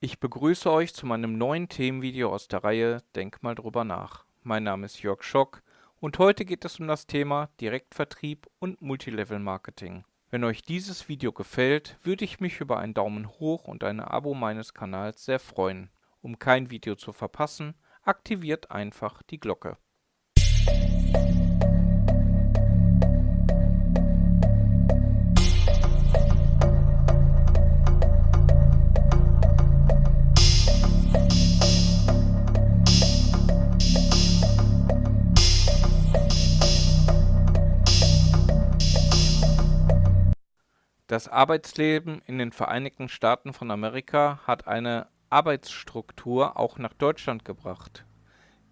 Ich begrüße euch zu meinem neuen Themenvideo aus der Reihe Denk mal drüber nach. Mein Name ist Jörg Schock und heute geht es um das Thema Direktvertrieb und Multilevel Marketing. Wenn euch dieses Video gefällt, würde ich mich über einen Daumen hoch und ein Abo meines Kanals sehr freuen. Um kein Video zu verpassen, aktiviert einfach die Glocke. Das Arbeitsleben in den Vereinigten Staaten von Amerika hat eine Arbeitsstruktur auch nach Deutschland gebracht,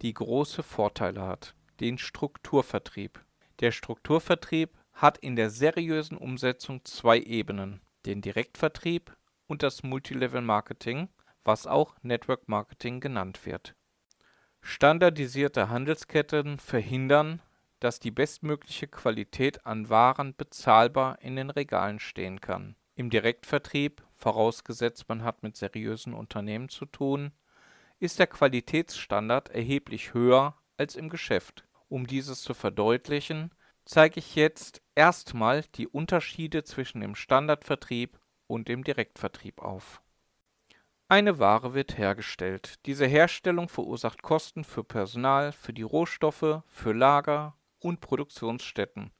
die große Vorteile hat, den Strukturvertrieb. Der Strukturvertrieb hat in der seriösen Umsetzung zwei Ebenen, den Direktvertrieb und das Multilevel Marketing, was auch Network Marketing genannt wird. Standardisierte Handelsketten verhindern dass die bestmögliche Qualität an Waren bezahlbar in den Regalen stehen kann. Im Direktvertrieb, vorausgesetzt man hat mit seriösen Unternehmen zu tun, ist der Qualitätsstandard erheblich höher als im Geschäft. Um dieses zu verdeutlichen, zeige ich jetzt erstmal die Unterschiede zwischen dem Standardvertrieb und dem Direktvertrieb auf. Eine Ware wird hergestellt. Diese Herstellung verursacht Kosten für Personal, für die Rohstoffe, für Lager, und Produktionsstätten,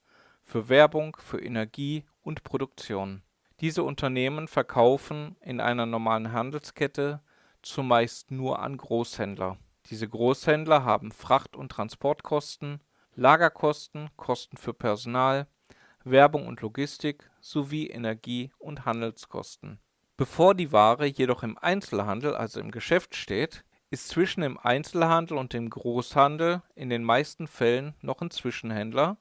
für Werbung, für Energie und Produktion. Diese Unternehmen verkaufen in einer normalen Handelskette zumeist nur an Großhändler. Diese Großhändler haben Fracht- und Transportkosten, Lagerkosten, Kosten für Personal, Werbung und Logistik sowie Energie- und Handelskosten. Bevor die Ware jedoch im Einzelhandel, also im Geschäft steht, ist zwischen dem Einzelhandel und dem Großhandel in den meisten Fällen noch ein Zwischenhändler,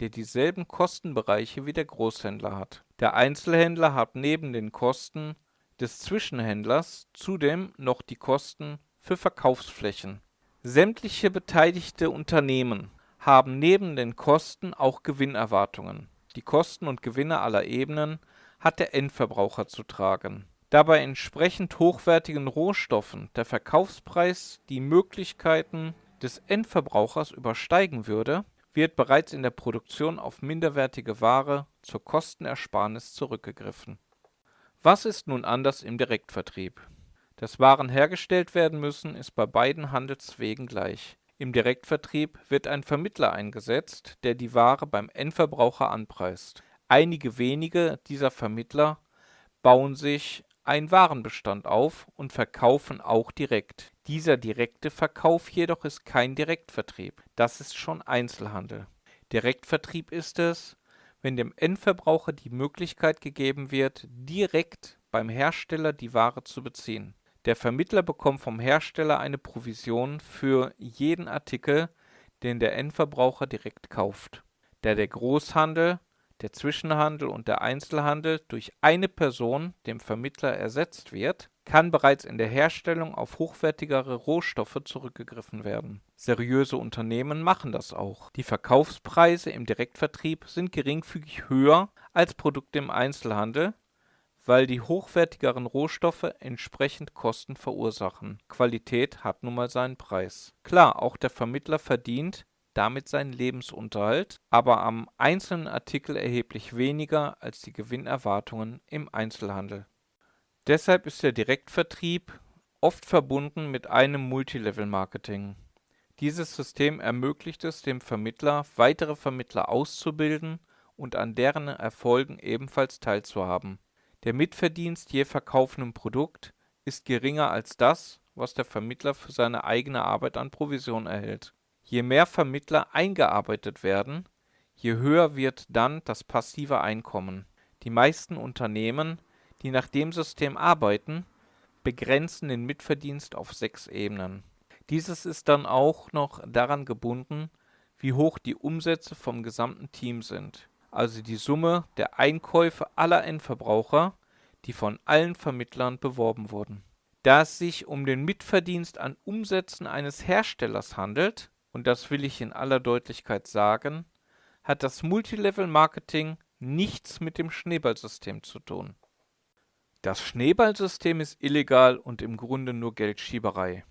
der dieselben Kostenbereiche wie der Großhändler hat. Der Einzelhändler hat neben den Kosten des Zwischenhändlers zudem noch die Kosten für Verkaufsflächen. Sämtliche beteiligte Unternehmen haben neben den Kosten auch Gewinnerwartungen. Die Kosten und Gewinne aller Ebenen hat der Endverbraucher zu tragen da bei entsprechend hochwertigen Rohstoffen der Verkaufspreis die Möglichkeiten des Endverbrauchers übersteigen würde, wird bereits in der Produktion auf minderwertige Ware zur Kostenersparnis zurückgegriffen. Was ist nun anders im Direktvertrieb? Dass Waren hergestellt werden müssen, ist bei beiden Handelswegen gleich. Im Direktvertrieb wird ein Vermittler eingesetzt, der die Ware beim Endverbraucher anpreist. Einige wenige dieser Vermittler bauen sich einen Warenbestand auf und verkaufen auch direkt. Dieser direkte Verkauf jedoch ist kein Direktvertrieb, das ist schon Einzelhandel. Direktvertrieb ist es, wenn dem Endverbraucher die Möglichkeit gegeben wird, direkt beim Hersteller die Ware zu beziehen. Der Vermittler bekommt vom Hersteller eine Provision für jeden Artikel, den der Endverbraucher direkt kauft. Da der Großhandel der Zwischenhandel und der Einzelhandel durch eine Person, dem Vermittler, ersetzt wird, kann bereits in der Herstellung auf hochwertigere Rohstoffe zurückgegriffen werden. Seriöse Unternehmen machen das auch. Die Verkaufspreise im Direktvertrieb sind geringfügig höher als Produkte im Einzelhandel, weil die hochwertigeren Rohstoffe entsprechend Kosten verursachen. Qualität hat nun mal seinen Preis. Klar, auch der Vermittler verdient damit seinen Lebensunterhalt, aber am einzelnen Artikel erheblich weniger als die Gewinnerwartungen im Einzelhandel. Deshalb ist der Direktvertrieb oft verbunden mit einem Multilevel-Marketing. Dieses System ermöglicht es dem Vermittler, weitere Vermittler auszubilden und an deren Erfolgen ebenfalls teilzuhaben. Der Mitverdienst je verkauftem Produkt ist geringer als das, was der Vermittler für seine eigene Arbeit an Provision erhält Je mehr Vermittler eingearbeitet werden, je höher wird dann das passive Einkommen. Die meisten Unternehmen, die nach dem System arbeiten, begrenzen den Mitverdienst auf sechs Ebenen. Dieses ist dann auch noch daran gebunden, wie hoch die Umsätze vom gesamten Team sind, also die Summe der Einkäufe aller Endverbraucher, die von allen Vermittlern beworben wurden. Da es sich um den Mitverdienst an Umsätzen eines Herstellers handelt, und das will ich in aller Deutlichkeit sagen, hat das Multilevel-Marketing nichts mit dem Schneeballsystem zu tun. Das Schneeballsystem ist illegal und im Grunde nur Geldschieberei.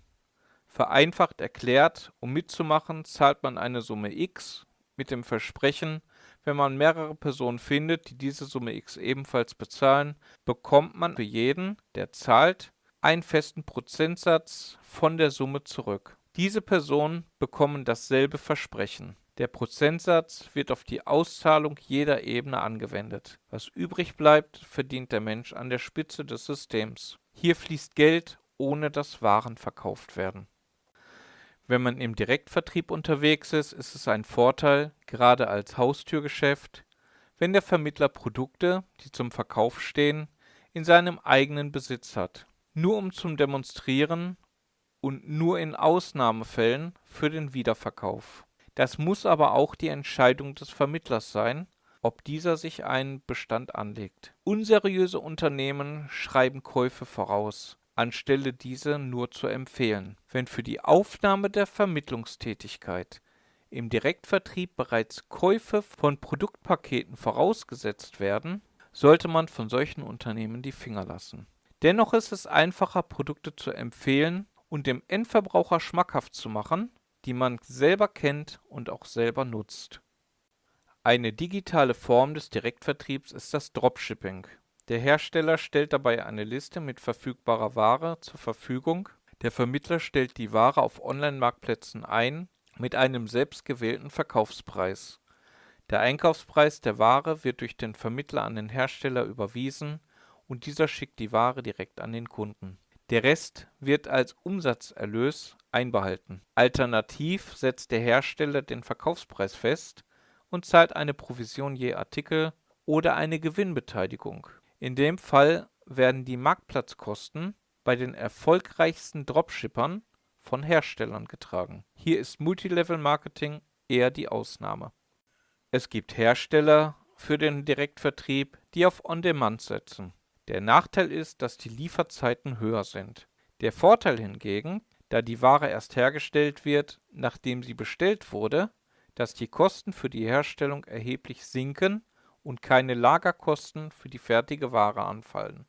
Vereinfacht erklärt, um mitzumachen, zahlt man eine Summe X mit dem Versprechen, wenn man mehrere Personen findet, die diese Summe X ebenfalls bezahlen, bekommt man für jeden, der zahlt, einen festen Prozentsatz von der Summe zurück. Diese Personen bekommen dasselbe Versprechen. Der Prozentsatz wird auf die Auszahlung jeder Ebene angewendet. Was übrig bleibt, verdient der Mensch an der Spitze des Systems. Hier fließt Geld, ohne dass Waren verkauft werden. Wenn man im Direktvertrieb unterwegs ist, ist es ein Vorteil, gerade als Haustürgeschäft, wenn der Vermittler Produkte, die zum Verkauf stehen, in seinem eigenen Besitz hat. Nur um zum Demonstrieren und nur in Ausnahmefällen für den Wiederverkauf. Das muss aber auch die Entscheidung des Vermittlers sein, ob dieser sich einen Bestand anlegt. Unseriöse Unternehmen schreiben Käufe voraus, anstelle diese nur zu empfehlen. Wenn für die Aufnahme der Vermittlungstätigkeit im Direktvertrieb bereits Käufe von Produktpaketen vorausgesetzt werden, sollte man von solchen Unternehmen die Finger lassen. Dennoch ist es einfacher, Produkte zu empfehlen und dem Endverbraucher schmackhaft zu machen, die man selber kennt und auch selber nutzt. Eine digitale Form des Direktvertriebs ist das Dropshipping. Der Hersteller stellt dabei eine Liste mit verfügbarer Ware zur Verfügung. Der Vermittler stellt die Ware auf Online-Marktplätzen ein mit einem selbstgewählten Verkaufspreis. Der Einkaufspreis der Ware wird durch den Vermittler an den Hersteller überwiesen und dieser schickt die Ware direkt an den Kunden. Der Rest wird als Umsatzerlös einbehalten. Alternativ setzt der Hersteller den Verkaufspreis fest und zahlt eine Provision je Artikel oder eine Gewinnbeteiligung. In dem Fall werden die Marktplatzkosten bei den erfolgreichsten Dropshippern von Herstellern getragen. Hier ist Multilevel Marketing eher die Ausnahme. Es gibt Hersteller für den Direktvertrieb, die auf On-Demand setzen. Der Nachteil ist, dass die Lieferzeiten höher sind. Der Vorteil hingegen, da die Ware erst hergestellt wird, nachdem sie bestellt wurde, dass die Kosten für die Herstellung erheblich sinken und keine Lagerkosten für die fertige Ware anfallen.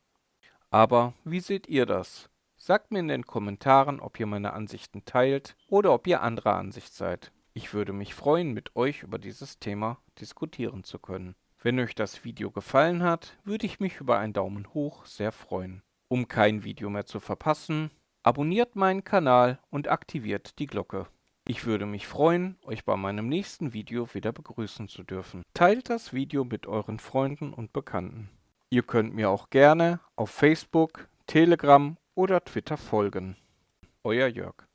Aber wie seht ihr das? Sagt mir in den Kommentaren, ob ihr meine Ansichten teilt oder ob ihr anderer Ansicht seid. Ich würde mich freuen, mit euch über dieses Thema diskutieren zu können. Wenn euch das Video gefallen hat, würde ich mich über einen Daumen hoch sehr freuen. Um kein Video mehr zu verpassen, abonniert meinen Kanal und aktiviert die Glocke. Ich würde mich freuen, euch bei meinem nächsten Video wieder begrüßen zu dürfen. Teilt das Video mit euren Freunden und Bekannten. Ihr könnt mir auch gerne auf Facebook, Telegram oder Twitter folgen. Euer Jörg.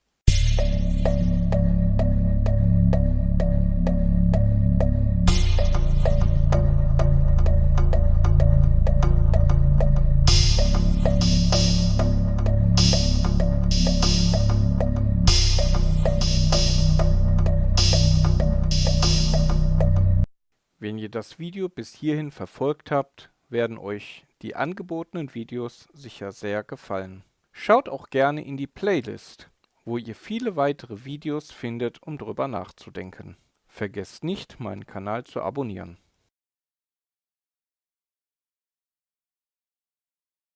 Das Video bis hierhin verfolgt habt, werden euch die angebotenen Videos sicher sehr gefallen. Schaut auch gerne in die Playlist, wo ihr viele weitere Videos findet, um drüber nachzudenken. Vergesst nicht, meinen Kanal zu abonnieren.